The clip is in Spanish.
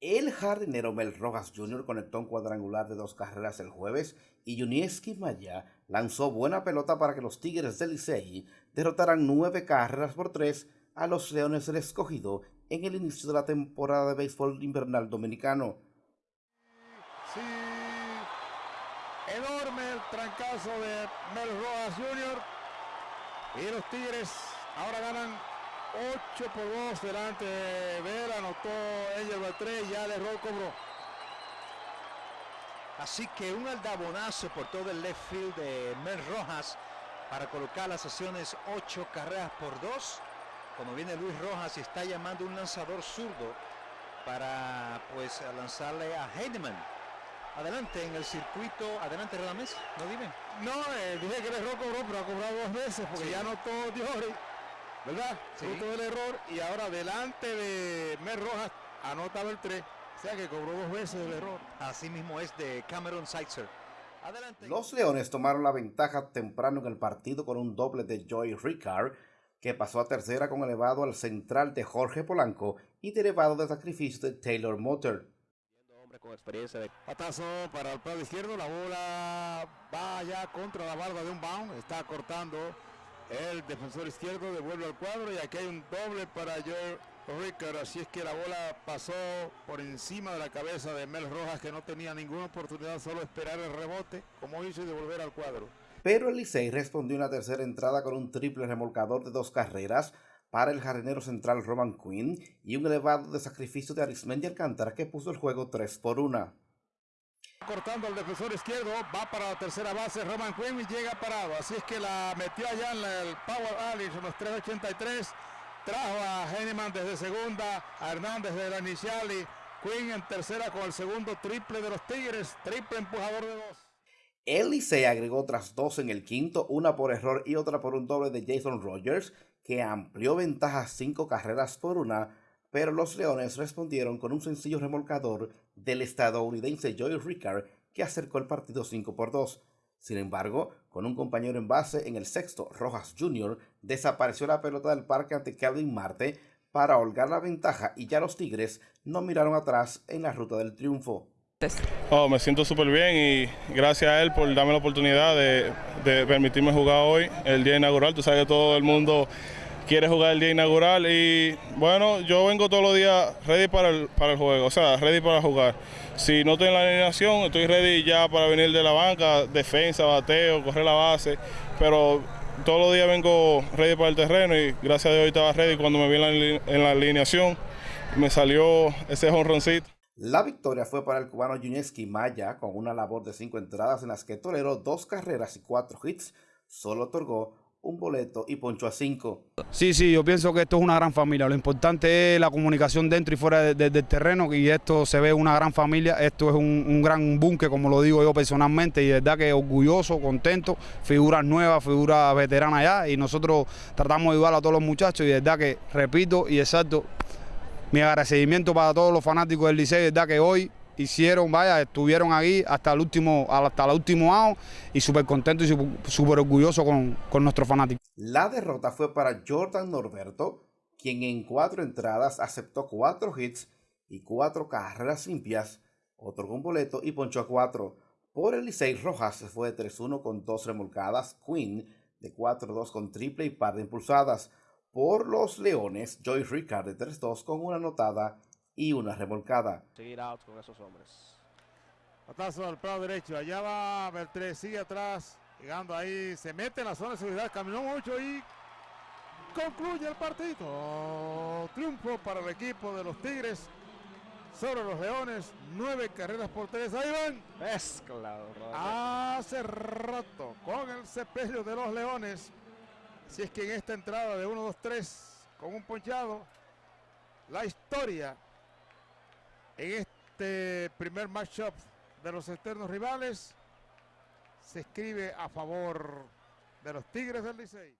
El jardinero Mel Rojas Jr. conectó un cuadrangular de dos carreras el jueves y Junieski Maya lanzó buena pelota para que los Tigres del Licey derrotaran nueve carreras por tres a los Leones del Escogido en el inicio de la temporada de béisbol invernal dominicano. Sí, enorme el trancazo de Mel Rojas Jr. Y los Tigres ahora ganan 8 por 2 delante de Vera, anotó Angel Beltré ya el error cobró. Así que un aldabonazo por todo el left field de Mel Rojas para colocar las sesiones 8 carreras por 2. Como viene Luis Rojas y está llamando un lanzador zurdo para pues lanzarle a Heidemann. Adelante en el circuito, adelante Radamés, no dime. No, eh, dije que el error cobró, pero ha cobrado dos veces porque Sí. ya anotó Diori. ¿Verdad? Sí. Fruto del error y ahora delante de Mer Rojas anota Beltré. O sea que cobró dos veces el error. Así mismo es de Cameron Seitzer. Adelante. Los Leones tomaron la ventaja temprano en el partido con un doble de Joy Ricard, que pasó a tercera con elevado al central de Jorge Polanco y derivado de sacrificio de Taylor Motter. hombre con experiencia de Patazo para el lado izquierdo, la bola va ya contra la barba de un bound, está cortando el defensor izquierdo, devuelve al cuadro y aquí hay un doble para Joe Ricker, así es que la bola pasó por encima de la cabeza de Mel Rojas que no tenía ninguna oportunidad, solo esperar el rebote, como hizo y devolver al cuadro. Pero el respondió en la tercera entrada con un triple remolcador de dos carreras para el jardinero central Roman Quinn y un elevado de sacrificio de Arismendi Alcántara que puso el juego 3 por 1. Cortando al defensor izquierdo, va para la tercera base Roman Quinn y llega parado. Así es que la metió allá en el Power Alley, son los 383. Trajo a Henneman desde segunda, a Hernández desde la inicial y Quinn en tercera con el segundo triple de los Tigres, triple empujador de dos. El Licey agregó otras dos en el quinto, una por error y otra por un doble de Jason Rogers, que amplió ventaja cinco carreras por una, pero los Leones respondieron con un sencillo remolcador del estadounidense Joey Ricard, que acercó el partido 5 por 2. Sin embargo, con un compañero en base en el sexto, Rojas Jr., desapareció la pelota del parque ante Calvin Marte para holgar la ventaja y ya los Tigres no miraron atrás en la ruta del triunfo. Oh, me siento súper bien y gracias a él por darme la oportunidad de, de permitirme jugar hoy, el día inaugural. Tú sabes que todo el mundo quiere jugar el día inaugural y bueno, yo vengo todos los días ready para el, para el juego, o sea, ready para jugar. Si no estoy en la alineación, estoy ready ya para venir de la banca, defensa, bateo, correr la base, pero todos los días vengo ready para el terreno y gracias a Dios estaba ready cuando me vi en la, alineación, me salió ese jonroncito. La victoria fue para el cubano Junieski Maya con una labor de cinco entradas en las que toleró dos carreras y cuatro hits, solo otorgó un boleto y ponchó a cinco. Sí, sí, yo pienso que esto es una gran familia. Lo importante es la comunicación dentro y fuera de- de- del terreno y esto se ve una gran familia. Esto es un, un gran bunque, como lo digo yo personalmente, y de verdad que orgulloso, contento. Figuras nuevas, figuras veteranas ya y nosotros tratamos de ayudar a todos los muchachos y de verdad que, repito y exacto, mi agradecimiento para todos los fanáticos del Liceo, de verdad que hoy hicieron, vaya, estuvieron aquí hasta el último, hasta el último out y súper contentos y súper- orgullosos con, con nuestros fanáticos. La derrota fue para Jordan Norberto, quien en cuatro entradas aceptó cuatro hits y cuatro carreras limpias, otorgó un boleto y ponchó a cuatro. Por el Licey Rojas fue de 3-1 con dos remolcadas, Quinn de 4-2 con triple y par de impulsadas. Por los Leones, Joy Ricard de 3-2 con una anotada y una remolcada. seguir out con esos hombres. Patazo al lado derecho, allá va Beltré, sigue atrás, llegando ahí, se mete en la zona de seguridad, caminó mucho y concluye el partido. Triunfo para el equipo de los Tigres sobre los Leones, nueve carreras por tres. Ahí van, Mezclado, hace rato con el sepelio de los Leones. Si es que en esta entrada de 1-2-3 con un ponchado, la historia en este primer matchup de los externos rivales se escribe a favor de los Tigres del Licey.